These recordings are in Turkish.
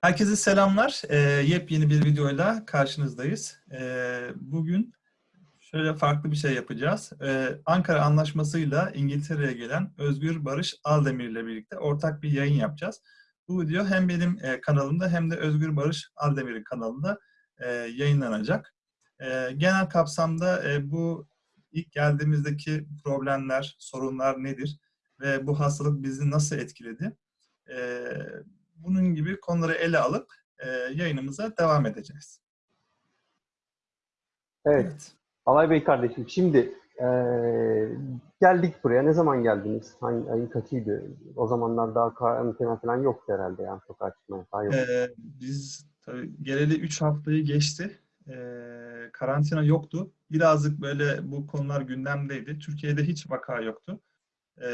Herkese selamlar. Ee, yepyeni bir videoyla karşınızdayız. Ee, bugün şöyle farklı bir şey yapacağız. Ee, Ankara Anlaşması'yla İngiltere'ye gelen Özgür Barış Aldemir ile birlikte ortak bir yayın yapacağız. Bu video hem benim e, kanalımda hem de Özgür Barış Aldemir'in kanalında e, yayınlanacak. E, genel kapsamda e, bu ilk geldiğimizdeki problemler, sorunlar nedir ve bu hastalık bizi nasıl etkiledi? E, bunun gibi konuları ele alıp e, yayınımıza devam edeceğiz. Evet. Alay Bey kardeşim şimdi eee, geldik buraya. Ne zaman geldiniz? Hangi ayın kaçıydı? O zamanlar daha karantina falan yoktu herhalde yani sokağa çıkma yasağı yok. E, biz tabii geleli 3 haftayı geçti. E, karantina yoktu. Birazcık böyle bu konular gündemdeydi. Türkiye'de hiç vaka yoktu. E,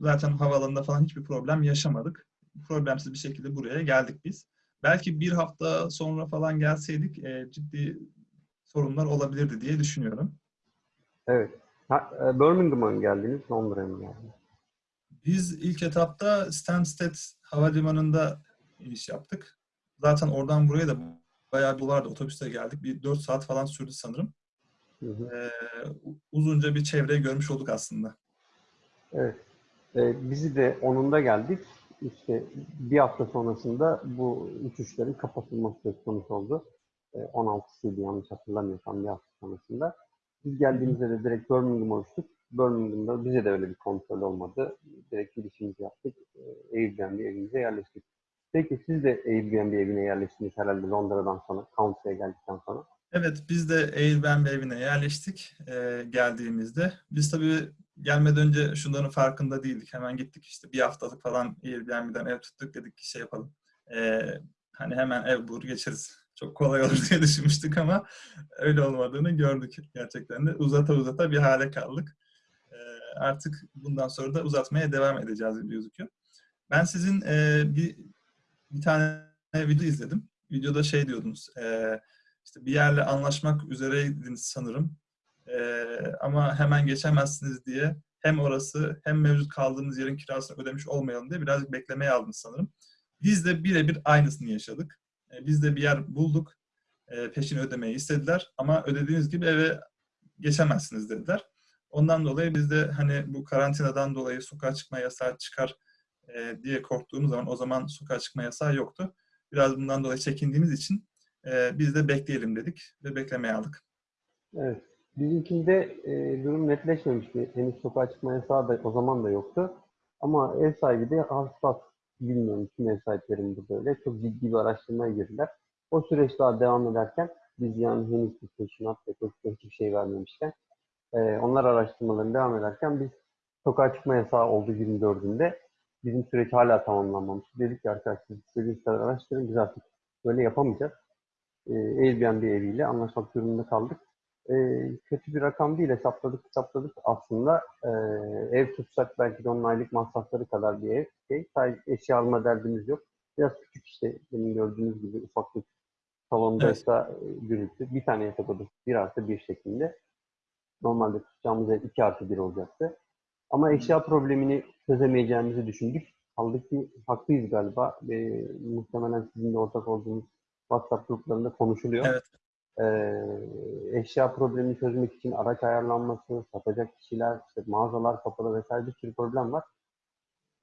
zaten havaalanında falan hiçbir problem yaşamadık. Problemsiz bir şekilde buraya geldik biz. Belki bir hafta sonra falan gelseydik e, ciddi sorunlar olabilirdi diye düşünüyorum. Evet. Ha, e, Birmingham'a mı geldiniz? Londra'ya mı geldiniz? Biz ilk etapta Stansted Havalimanı'nda iniş yaptık. Zaten oradan buraya da bayağı bir vardı. Otobüste geldik. Bir 4 saat falan sürdü sanırım. Hı hı. Ee, uzunca bir çevreyi görmüş olduk aslında. Evet. E, bizi de onunda geldik. İşte bir hafta sonrasında bu uçuşların kapatılması söz konusu oldu. E, 16'sıydı yanlış hatırlamıyorsam bir hafta sonrasında. Biz geldiğimizde de direkt Birmingham'a uçtuk. Birmingham'da bize de öyle bir kontrol olmadı. Direkt girişimizi yaptık. E, Airbnb evimize yerleştik. Peki siz de Airbnb evine yerleştiniz herhalde Londra'dan sonra, Country'e geldikten sonra. Evet, biz de Airbnb evine yerleştik e, geldiğimizde. Biz tabii gelmeden önce şunların farkında değildik. Hemen gittik işte bir haftalık falan Airbnb'den ev tuttuk dedik ki şey yapalım. E, hani hemen ev bulur geçeriz. Çok kolay olur diye düşünmüştük ama öyle olmadığını gördük gerçekten de. Uzata uzata bir hale kaldık. E, artık bundan sonra da uzatmaya devam edeceğiz gibi gözüküyor. Ben sizin e, bir, bir tane video izledim. Videoda şey diyordunuz, e, işte bir yerle anlaşmak üzereydiniz sanırım. Ee, ama hemen geçemezsiniz diye hem orası hem mevcut kaldığımız yerin kirasını ödemiş olmayalım diye birazcık beklemeye aldınız sanırım. Biz de birebir aynısını yaşadık. Ee, biz de bir yer bulduk. Ee, peşini ödemeyi istediler ama ödediğiniz gibi eve geçemezsiniz dediler. Ondan dolayı biz de hani bu karantinadan dolayı sokağa çıkma yasağı çıkar e, diye korktuğumuz zaman o zaman sokağa çıkma yasağı yoktu. Biraz bundan dolayı çekindiğimiz için e, biz de bekleyelim dedik ve beklemeye aldık. Evet. Bizimkinde e, durum netleşmemişti. Henüz sokağa çıkma yasağı da o zaman da yoktu. Ama ev sahibi de hassas, bilmiyorum tüm ev sahiplerinde böyle. Çok ciddi bir araştırmaya girdiler. O süreç daha devam ederken biz yani henüz bir peşinat ve hiçbir şey vermemişken e, onlar araştırmalarını devam ederken biz sokağa çıkma yasağı oldu 24'ünde. Bizim süreç hala tamamlanmamış. Dedik ki arkadaşlar istediğiniz kadar araştırın biz artık böyle yapamayacağız. E, Airbnb eviyle anlaşmak durumunda kaldık e, kötü bir rakam değil hesapladık hesapladık aslında. E, ev tutsak belki de onun aylık masrafları kadar bir ev. Şey, sadece eşya alma derdimiz yok. Biraz küçük işte benim gördüğünüz gibi ufaklık salondaysa evet. gürültü. Bir tane yatak odası bir artı bir şeklinde. Normalde tutacağımız ev iki artı bir olacaktı. Ama eşya problemini çözemeyeceğimizi düşündük. Kaldık ki haklıyız galiba. E, muhtemelen sizin de ortak olduğunuz WhatsApp gruplarında konuşuluyor. Evet. Ee, eşya problemini çözmek için araç ayarlanması, satacak kişiler, işte mağazalar kapalı vesaire bir sürü problem var.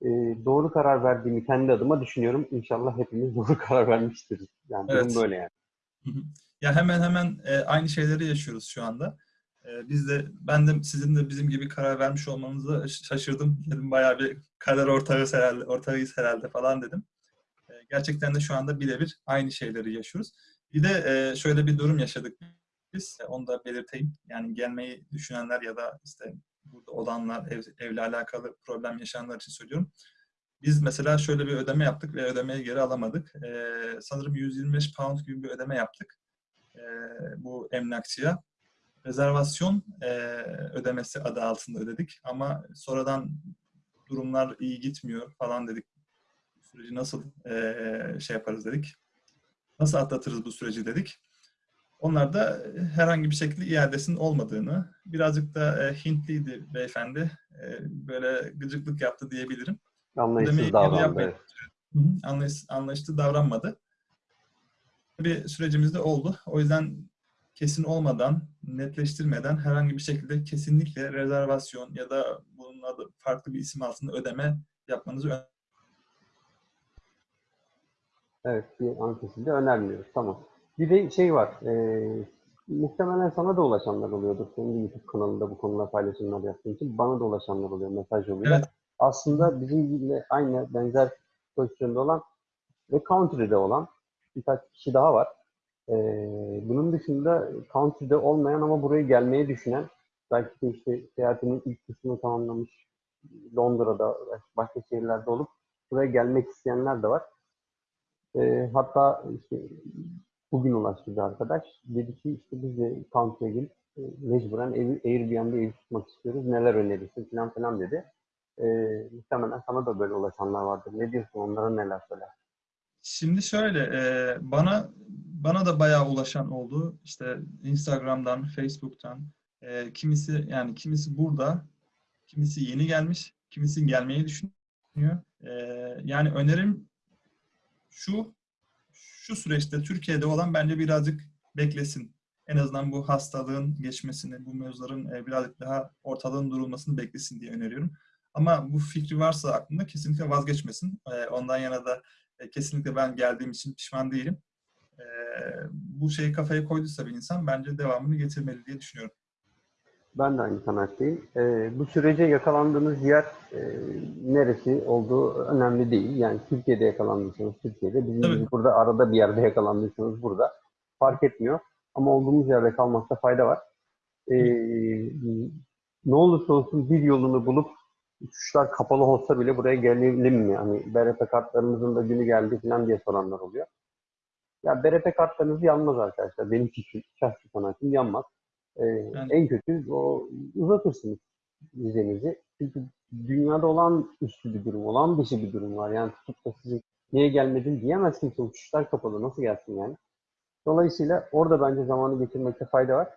Ee, doğru karar verdiğimi kendi adıma düşünüyorum. İnşallah hepimiz doğru karar vermiştir. Yani Evet. durum böyle yani. Hı hı. Ya hemen hemen e, aynı şeyleri yaşıyoruz şu anda. E, biz de ben de sizin de bizim gibi karar vermiş olmanıza şaşırdım. Dedim bayağı bir karar ortağıyız herhalde, ortağıyız herhalde falan dedim. E, gerçekten de şu anda birebir aynı şeyleri yaşıyoruz. Bir de e, şöyle bir durum yaşadık biz. E, Onu da belirteyim. Yani gelmeyi düşünenler ya da işte burada olanlar, ev, evle alakalı problem yaşayanlar için söylüyorum. Biz mesela şöyle bir ödeme yaptık ve ödemeyi geri alamadık. E, sanırım 125 pound gibi bir ödeme yaptık e, bu emlakçıya. Rezervasyon e, ödemesi adı altında ödedik ama sonradan durumlar iyi gitmiyor falan dedik. Süreci nasıl e, şey yaparız dedik. Nasıl atlatırız bu süreci dedik. Onlar da herhangi bir şekilde iadesinin olmadığını, birazcık da e, Hintliydi beyefendi, e, böyle gıcıklık yaptı diyebilirim. Anlayışsız davrandı. anlayış, anlayışlı davranmadı. Bir sürecimiz de oldu. O yüzden kesin olmadan, netleştirmeden herhangi bir şekilde kesinlikle rezervasyon ya da bunun adı farklı bir isim altında ödeme yapmanızı Evet, bir an kesildi. Önermiyoruz. Tamam. Bir de şey var. E, muhtemelen sana da ulaşanlar oluyordur. Senin YouTube kanalında bu konuda paylaşımlar yaptığın için. Bana da ulaşanlar oluyor mesaj yoluyla. Evet. Aslında bizimle aynı benzer pozisyonda olan ve country'de olan birkaç kişi daha var. E, bunun dışında country'de olmayan ama buraya gelmeyi düşünen belki de işte seyahatinin ilk kısmını tamamlamış Londra'da başka şehirlerde olup buraya gelmek isteyenler de var. E, hatta işte bugün ulaştı bir arkadaş. Dedi ki işte biz de country'e gelip e, mecburen ev, Airbnb'de ev tutmak istiyoruz. Neler önerirsin falan filan dedi. E, muhtemelen sana da böyle ulaşanlar vardır. Ne diyorsun onlara neler söyler? Şimdi şöyle, e, bana bana da bayağı ulaşan oldu. İşte Instagram'dan, Facebook'tan. E, kimisi yani kimisi burada, kimisi yeni gelmiş, kimisi gelmeyi düşünüyor. E, yani önerim şu, şu süreçte Türkiye'de olan bence birazcık beklesin. En azından bu hastalığın geçmesini, bu mevzuların e, birazcık daha ortalığın durulmasını beklesin diye öneriyorum. Ama bu fikri varsa aklında kesinlikle vazgeçmesin. E, ondan yana da e, kesinlikle ben geldiğim için pişman değilim. Bu şeyi kafaya koyduysa bir insan bence devamını getirmeli diye düşünüyorum. Ben de aynı kanaatteyim. E, bu sürece yakalandığınız yer e, neresi olduğu önemli değil. Yani Türkiye'de yakalandıysanız Türkiye'de, bizim Tabii. burada arada bir yerde yakalandıysanız burada fark etmiyor. Ama olduğumuz yerde kalmakta fayda var. E, ne olursa olsun bir yolunu bulup uçuşlar kapalı olsa bile buraya gelelim mi? Hani BRP kartlarımızın da günü geldi falan diye soranlar oluyor. Ya BRP kartlarınız yanmaz arkadaşlar. Benim fikrim, şahsi kanaatim yanmaz. Ee, Yani- En kötü o uzatırsınız vizenizi. Çünkü dünyada olan üstü bir durum, olan dışı bir durum var. Yani tutup da sizin niye gelmedin diyemez kimse. Uçuşlar kapalı. Nasıl gelsin yani? Dolayısıyla orada bence zamanı geçirmekte fayda var.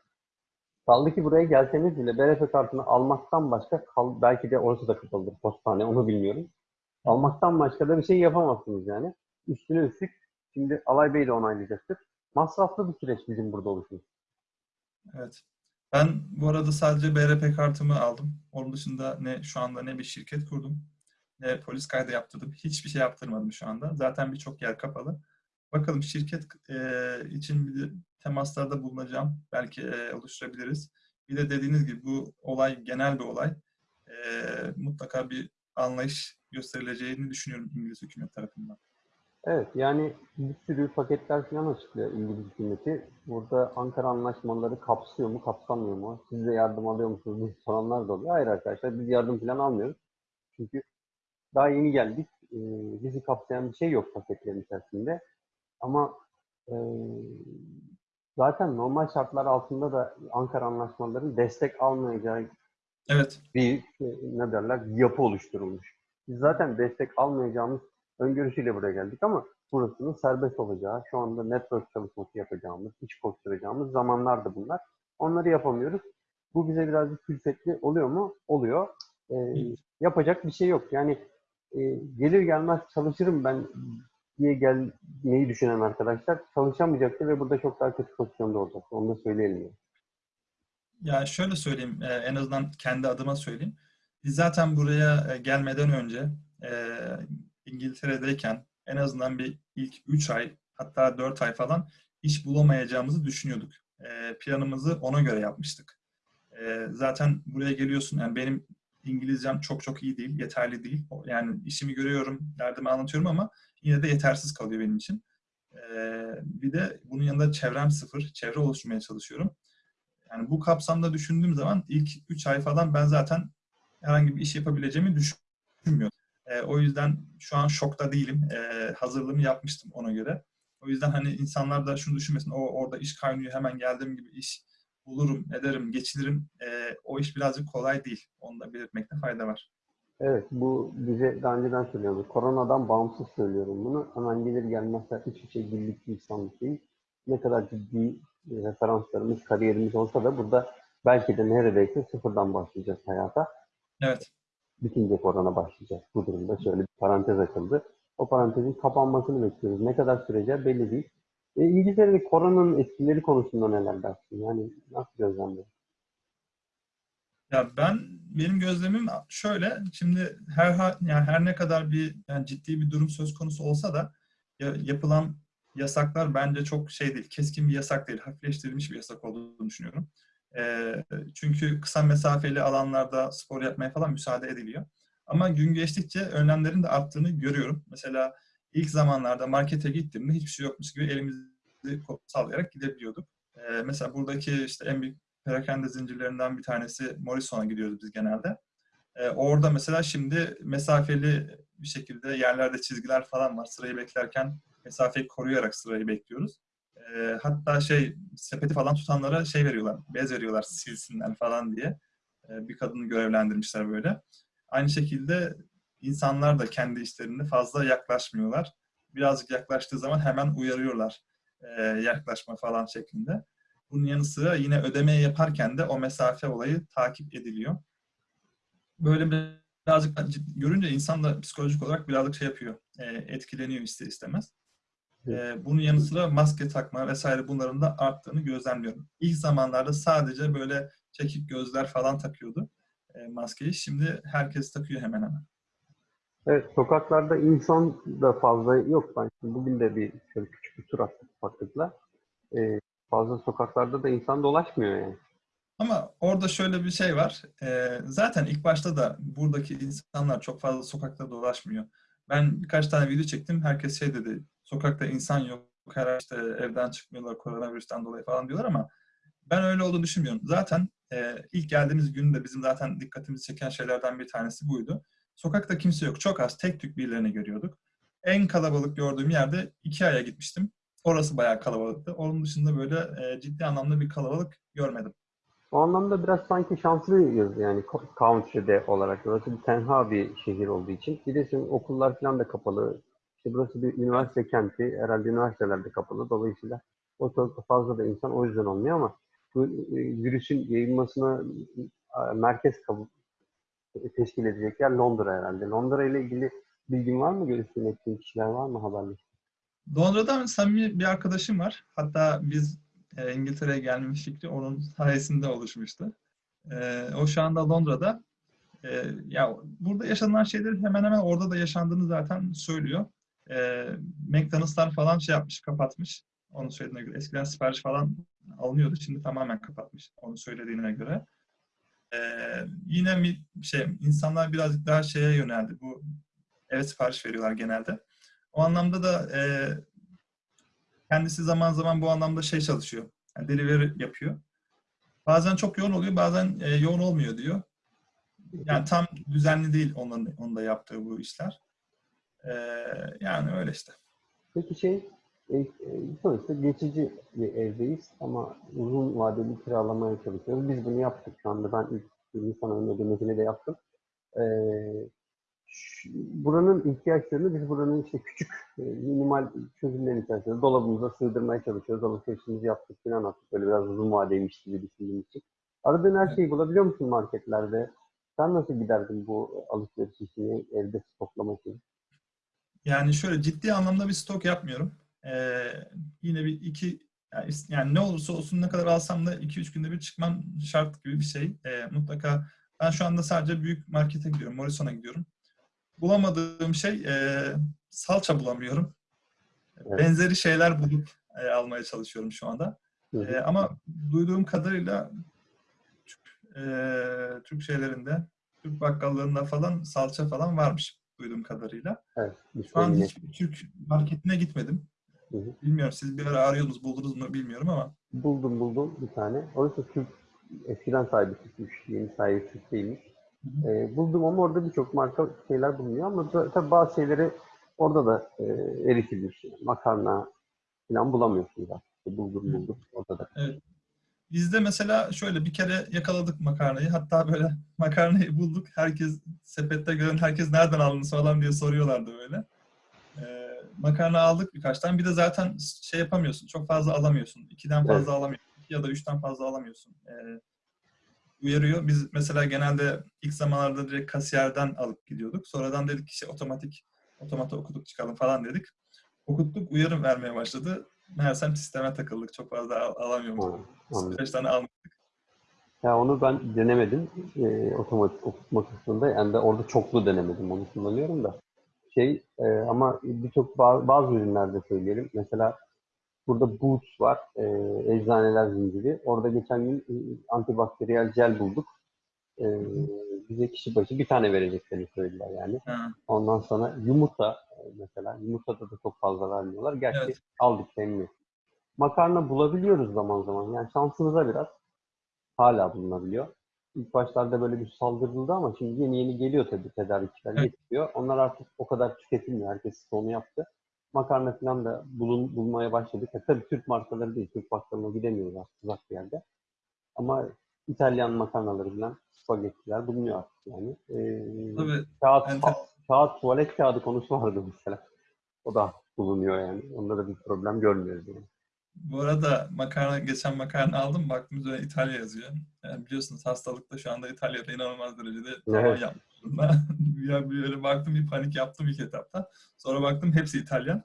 Kaldı ki buraya gelseniz bile BRF kartını almaktan başka, kal, belki de orası da kapalıdır, postane, onu bilmiyorum. Almaktan başka da bir şey yapamazsınız yani. Üstüne üstlük, şimdi Alay Bey de onaylayacaktır. Masraflı bir süreç bizim burada oluşumuz. Evet. Ben bu arada sadece BRP kartımı aldım. Onun dışında ne şu anda ne bir şirket kurdum, ne polis kaydı yaptırdım. Hiçbir şey yaptırmadım şu anda. Zaten birçok yer kapalı. Bakalım şirket e, için bir temaslarda bulunacağım. Belki e, oluşturabiliriz. Bir de dediğiniz gibi bu olay genel bir olay. E, mutlaka bir anlayış gösterileceğini düşünüyorum İngiliz hükümet tarafından. Evet, yani bir sürü paketler falan açıklıyor İngiliz hükümeti. Burada Ankara anlaşmaları kapsıyor mu, kapsamıyor mu? Siz de yardım alıyor musunuz diye soranlar da oluyor. Hayır arkadaşlar, biz yardım falan almıyoruz. Çünkü daha yeni geldik. Ee, bizi kapsayan bir şey yok paketlerin içerisinde. Ama e, zaten normal şartlar altında da Ankara anlaşmalarının destek almayacağı Evet. bir ne derler yapı oluşturulmuş. Biz zaten destek almayacağımız öngörüsüyle buraya geldik ama burasının serbest olacağı, şu anda network çalışması yapacağımız, iş koşturacağımız zamanlar da bunlar. Onları yapamıyoruz. Bu bize birazcık külfetli oluyor mu? Oluyor. Ee, yapacak bir şey yok. Yani e, gelir gelmez çalışırım ben diye gelmeyi düşünen arkadaşlar çalışamayacaktır ve burada çok daha kötü pozisyonda olacak. Onu da söyleyelim. yani. Ya şöyle söyleyeyim, e, en azından kendi adıma söyleyeyim. Biz zaten buraya e, gelmeden önce e, İngiltere'deyken en azından bir ilk 3 ay hatta 4 ay falan iş bulamayacağımızı düşünüyorduk. E, Planımızı ona göre yapmıştık. E, Zaten buraya geliyorsun, yani benim İngilizcem çok çok iyi değil, yeterli değil. Yani işimi görüyorum, derdimi anlatıyorum ama yine de yetersiz kalıyor benim için. E, Bir de bunun yanında çevrem sıfır, çevre oluşturmaya çalışıyorum. Yani bu kapsamda düşündüğüm zaman ilk 3 ay falan ben zaten herhangi bir iş yapabileceğimi düşünmüyorum. E, o yüzden şu an şokta değilim. E, hazırlığımı yapmıştım ona göre. O yüzden hani insanlar da şunu düşünmesin. O orada iş kaynıyor hemen geldiğim gibi iş bulurum, ederim, geçilirim. E, o iş birazcık kolay değil. Onu da belirtmekte fayda var. Evet, bu bize daha önceden söylüyordu. Koronadan bağımsız söylüyorum bunu. Hemen gelir gelmez hiçbir şey birlik bir insanlık değil. Ne kadar ciddi e, referanslarımız, kariyerimiz olsa da burada belki de neredeyse sıfırdan başlayacağız hayata. Evet. Bitince korona başlayacak. Bu durumda şöyle bir parantez açıldı. o parantezin kapanmasını bekliyoruz. Ne kadar sürece belli değil. E, İngiltere'de koronanın etkileri konusunda neler dersin? Yani nasıl gözlemliyorsun? Ya ben benim gözlemim şöyle. Şimdi her yani her ne kadar bir yani ciddi bir durum söz konusu olsa da ya- yapılan yasaklar bence çok şey değil. Keskin bir yasak değil. Hafifleştirilmiş bir yasak olduğunu düşünüyorum. Çünkü kısa mesafeli alanlarda spor yapmaya falan müsaade ediliyor. Ama gün geçtikçe önlemlerin de arttığını görüyorum. Mesela ilk zamanlarda markete gittiğimde hiçbir şey yokmuş gibi elimizi sallayarak gidebiliyorduk. Mesela buradaki işte en büyük perakende zincirlerinden bir tanesi Morrison'a gidiyoruz biz genelde. Orada mesela şimdi mesafeli bir şekilde yerlerde çizgiler falan var. Sırayı beklerken mesafeyi koruyarak sırayı bekliyoruz. Hatta şey sepeti falan tutanlara şey veriyorlar, bez veriyorlar silsinler falan diye. Bir kadını görevlendirmişler böyle. Aynı şekilde insanlar da kendi işlerinde fazla yaklaşmıyorlar. Birazcık yaklaştığı zaman hemen uyarıyorlar yaklaşma falan şeklinde. Bunun yanı sıra yine ödemeyi yaparken de o mesafe olayı takip ediliyor. Böyle birazcık görünce insan da psikolojik olarak birazcık şey yapıyor, etkileniyor ister istemez. E, bunun yanı sıra maske takma vesaire bunların da arttığını gözlemliyorum. İlk zamanlarda sadece böyle çekik gözler falan takıyordu e, maskeyi. Şimdi herkes takıyor hemen hemen. Evet, sokaklarda insan da fazla yok. Ben şimdi bugün de bir şöyle küçük bir tur attık ufaklıkla. Ee, fazla sokaklarda da insan dolaşmıyor yani. Ama orada şöyle bir şey var. Ee, zaten ilk başta da buradaki insanlar çok fazla sokakta dolaşmıyor. Ben birkaç tane video çektim. Herkes şey dedi. Sokakta insan yok. Her işte evden çıkmıyorlar koronavirüsten dolayı falan diyorlar ama ben öyle olduğunu düşünmüyorum. Zaten e, ilk geldiğimiz günde bizim zaten dikkatimizi çeken şeylerden bir tanesi buydu. Sokakta kimse yok. Çok az tek tük birilerini görüyorduk. En kalabalık gördüğüm yerde iki aya gitmiştim. Orası bayağı kalabalıktı. Onun dışında böyle e, ciddi anlamda bir kalabalık görmedim. O anlamda biraz sanki şanslıyız yani country'de olarak. Burası bir tenha bir şehir olduğu için. Bir de şimdi okullar falan da kapalı. İşte burası bir üniversite kenti. Herhalde üniversiteler de kapalı. Dolayısıyla o çok fazla da insan o yüzden olmuyor ama bu e, virüsün yayılmasına e, merkez kabul teşkil edecek yer Londra herhalde. Londra ile ilgili bilgin var mı? Görüştüğün ettiğin kişiler var mı haberleştiğin? Londra'dan samimi bir arkadaşım var. Hatta biz e, İngiltere'ye gelme fikri onun sayesinde oluşmuştu. E, o şu anda Londra'da. E, ya burada yaşanılan şeyler hemen hemen orada da yaşandığını zaten söylüyor. E, McDonald'slar falan şey yapmış, kapatmış. Onun söylediğine göre. Eskiden sipariş falan alınıyordu. Şimdi tamamen kapatmış. Onun söylediğine göre. E, yine bir şey, insanlar birazcık daha şeye yöneldi. Bu eve sipariş veriyorlar genelde. O anlamda da e, kendisi zaman zaman bu anlamda şey çalışıyor. Yani delivery yapıyor. Bazen çok yoğun oluyor, bazen e, yoğun olmuyor diyor. Yani tam düzenli değil onun, onun da yaptığı bu işler. E, yani öyle işte. Peki şey, e, e, sonuçta geçici bir evdeyiz ama uzun vadeli kiralamaya çalışıyoruz. Biz bunu yaptık şu anda. Ben ilk ayında ödemesini de yaptım. E, şu- buranın ihtiyaçlarını biz buranın işte küçük e, minimal çözümlerin içerisinde dolabımıza sığdırmaya çalışıyoruz. Alışverişimizi yaptık falan attık. Böyle biraz uzun vadeymiş gibi düşündüğümüz için. Aradığın her şeyi bulabiliyor musun marketlerde? Sen nasıl giderdin bu alışveriş işini evde stoklamak için? Yani şöyle ciddi anlamda bir stok yapmıyorum. Ee, yine bir iki yani, ne olursa olsun ne kadar alsam da 2-3 günde bir çıkmam şart gibi bir şey. Ee, mutlaka ben şu anda sadece büyük markete gidiyorum. Morrison'a gidiyorum. Bulamadığım şey e, salça bulamıyorum. Evet. Benzeri şeyler bulup e, almaya çalışıyorum şu anda. Hı. E, ama duyduğum kadarıyla Türk, e, Türk şeylerinde, Türk bakkallarında falan salça falan varmış duyduğum kadarıyla. Evet. Şu an yine- hiç Türk marketine gitmedim. Hı hı. Bilmiyorum siz bir ara arıyordunuz, buldunuz mu bilmiyorum ama. Buldum buldum bir tane. Oysa Türk eskiden sahibi Türkmüş. Yeni sahibi Türk değilmiş. Hı Ee, buldum ama orada birçok marka şeyler bulunuyor ama tabii bazı şeyleri orada da e, eritilmiş. Makarna falan bulamıyorsunuz artık. Buldum buldum orada da. Bizde mesela şöyle bir kere yakaladık makarnayı. Hatta böyle makarnayı bulduk. Herkes sepette gören herkes nereden aldınız falan diye soruyorlardı böyle. Ee, makarna aldık birkaç tane. Bir de zaten şey yapamıyorsun. Çok fazla alamıyorsun. İkiden fazla Evet. alamıyorsun. İki ya da üçten fazla alamıyorsun. Ee, uyarıyor. Biz mesela genelde ilk zamanlarda direkt kasiyerden alıp gidiyorduk. Sonradan dedik ki işte otomatik otomata okuduk çıkalım falan dedik. Okuttuk uyarı vermeye başladı. Meğersem sisteme takıldık. Çok fazla al- anladım. 5 tane almış. Ya onu ben denemedim e, otomatik okutma kısmında. Yani de orada çoklu denemedim. Onu kullanıyorum da. Şey e, ama birçok ba- bazı ürünlerde söyleyelim. Mesela burada Boots var. E, eczaneler zinciri. Orada geçen gün e, antibakteriyel jel bulduk. E, bize kişi başı bir tane vereceklerini söylediler yani. Ha, Ondan sonra yumurta e, mesela. Yumurtada da çok fazla vermiyorlar. Gerçi Evet. aldık memnun. Makarna bulabiliyoruz zaman zaman. Yani şansınıza biraz. Hala bulunabiliyor. İlk başlarda böyle bir saldırıldı ama şimdi yeni yeni geliyor tabii tedarikçiler Evet. getiriyor. Onlar artık o kadar tüketilmiyor. Herkes onu yaptı. Makarna falan da bulun, bulmaya başladık. Ya, tabii Türk markaları değil. Türk bakkalına gidemiyoruz artık uzak bir yerde. Ama İtalyan makarnaları falan spagettiler bulunuyor artık yani. Ee, Tabii kağıt, enter- kağıt, tuvalet kağıdı konusu vardı mesela. O da bulunuyor yani. Onda da bir problem görmüyoruz yani. Bu arada makarna, geçen makarna aldım. Baktım üzerine İtalya yazıyor. Yani biliyorsunuz hastalıkta şu anda İtalya'da inanılmaz derecede Evet. yapmış durumda. ya bir öyle baktım bir panik yaptım ilk etapta. Sonra baktım hepsi İtalyan.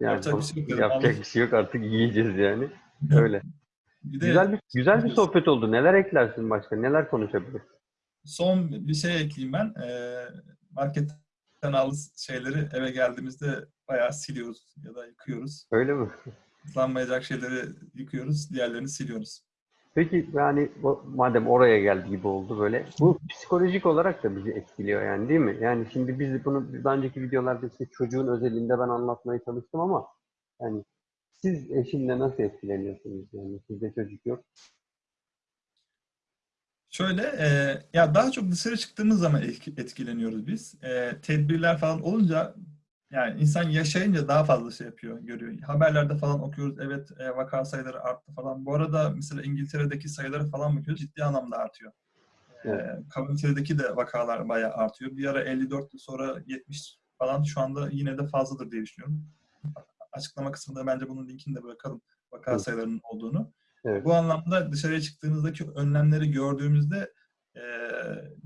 Yani Yapacak bir şey yok yapacak bir şey yok artık yiyeceğiz yani. Öyle. Bir de Güzel bir güzel bir sohbet oldu. Neler eklersin başka? Neler konuşabiliriz? son bir şey ekleyeyim ben. Ee, marketten aldığımız şeyleri eve geldiğimizde bayağı siliyoruz ya da yıkıyoruz. Öyle mi? Islanmayacak şeyleri yıkıyoruz, diğerlerini siliyoruz. Peki yani madem oraya geldi gibi oldu böyle. Bu psikolojik olarak da bizi etkiliyor yani değil mi? Yani şimdi biz bunu daha önceki videolarda işte çocuğun özelinde ben anlatmaya çalıştım ama yani siz eşinle nasıl etkileniyorsunuz yani? Sizde çocuk yok. Şöyle, e, ya daha çok dışarı çıktığımız zaman etki- etkileniyoruz biz. E, tedbirler falan olunca, yani insan yaşayınca daha fazla şey yapıyor, görüyor. Haberlerde falan okuyoruz, evet e, vaka sayıları arttı falan. Bu arada mesela İngiltere'deki sayıları falan bakıyoruz, ciddi anlamda artıyor. E, Evet. Community'deki de vakalar bayağı artıyor. Bir ara 54, sonra 70 falan şu anda yine de fazladır diye düşünüyorum. Açıklama kısmında bence bunun linkini de bırakalım, vaka Evet. sayılarının olduğunu. Evet. Bu anlamda dışarıya çıktığımızdaki önlemleri gördüğümüzde e,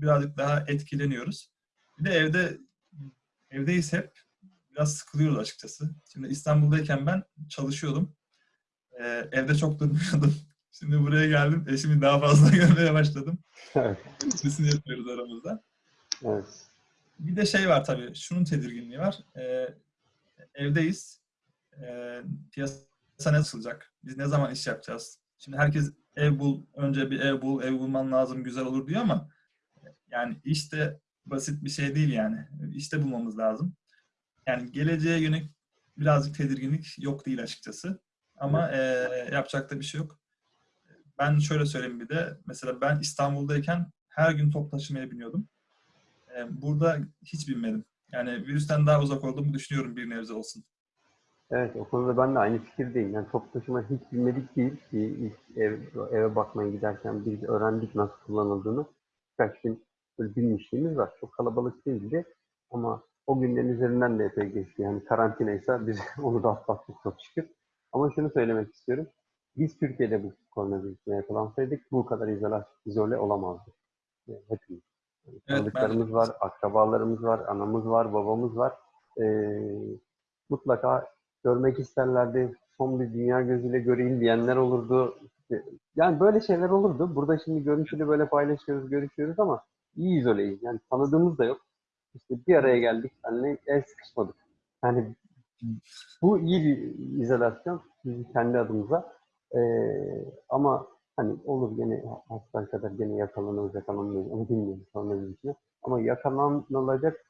birazcık daha etkileniyoruz. Bir de evde evdeyiz hep. Biraz sıkılıyoruz açıkçası. Şimdi İstanbul'dayken ben çalışıyordum. E, evde çok durmuyordum. Şimdi buraya geldim. Eşimi daha fazla görmeye başladım. Evet. İkisini yapıyoruz aramızda. Evet. Bir de şey var tabii. Şunun tedirginliği var. E, evdeyiz. E, piyasa ne açılacak? Biz ne zaman iş yapacağız? Şimdi herkes ev bul, önce bir ev bul, ev bulman lazım, güzel olur diyor ama yani iş de basit bir şey değil yani. İşte bulmamız lazım. Yani geleceğe yönelik birazcık tedirginlik yok değil açıkçası. Ama e, yapacak da bir şey yok. Ben şöyle söyleyeyim bir de. Mesela ben İstanbul'dayken her gün top taşımaya biniyordum. E, burada hiç binmedim. Yani virüsten daha uzak olduğumu düşünüyorum bir nebze olsun. Evet, o konuda ben de aynı fikirdeyim. Yani top taşıma hiç bilmedik değil. Bir ilk ev, eve bakmaya giderken biz öğrendik nasıl kullanıldığını. Birkaç gün böyle bilmişliğimiz var. Çok kalabalık değildi. Ama o günlerin üzerinden de epey geçti. Yani karantinaysa biz onu da atlattık çok şükür. Ama şunu söylemek istiyorum. Biz Türkiye'de bu koronavirüsüne yakalansaydık bu kadar izole, izole olamazdık. Yani hepimiz. Yani Evet, tanıdıklarımız var, akrabalarımız var, anamız var, babamız var. Ee, mutlaka görmek isterlerdi. Son bir dünya gözüyle göreyim diyenler olurdu. Yani böyle şeyler olurdu. Burada şimdi görüntülü böyle paylaşıyoruz, görüşüyoruz ama iyi izoleyiz. Yani tanıdığımız da yok. İşte bir araya geldik, seninle el sıkışmadık. Yani bu iyi bir izolasyon kendi adımıza. Ee, ama hani olur gene hasta kadar gene yakalanırız, yakalanmayız. Onu bilmiyorum sonra. Ama yakalanılacak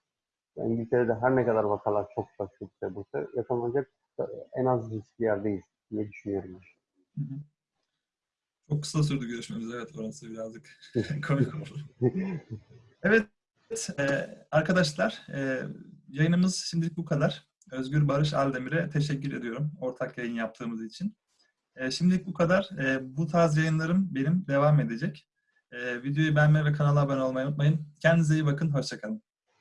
İngiltere'de her ne kadar vakalar çok başlıkta bulsa yakalanacak en az riskli yerdeyiz diye düşünüyorum. Hı hı. Çok kısa sürdü görüşmemiz. Evet orası birazcık komik oldu. Evet e, arkadaşlar e, yayınımız şimdilik bu kadar. Özgür Barış Aldemir'e teşekkür ediyorum ortak yayın yaptığımız için. E, şimdilik bu kadar. Bu tarz yayınlarım benim devam edecek. Videoyu beğenmeyi ve kanala abone olmayı unutmayın. Kendinize iyi bakın. Hoşçakalın.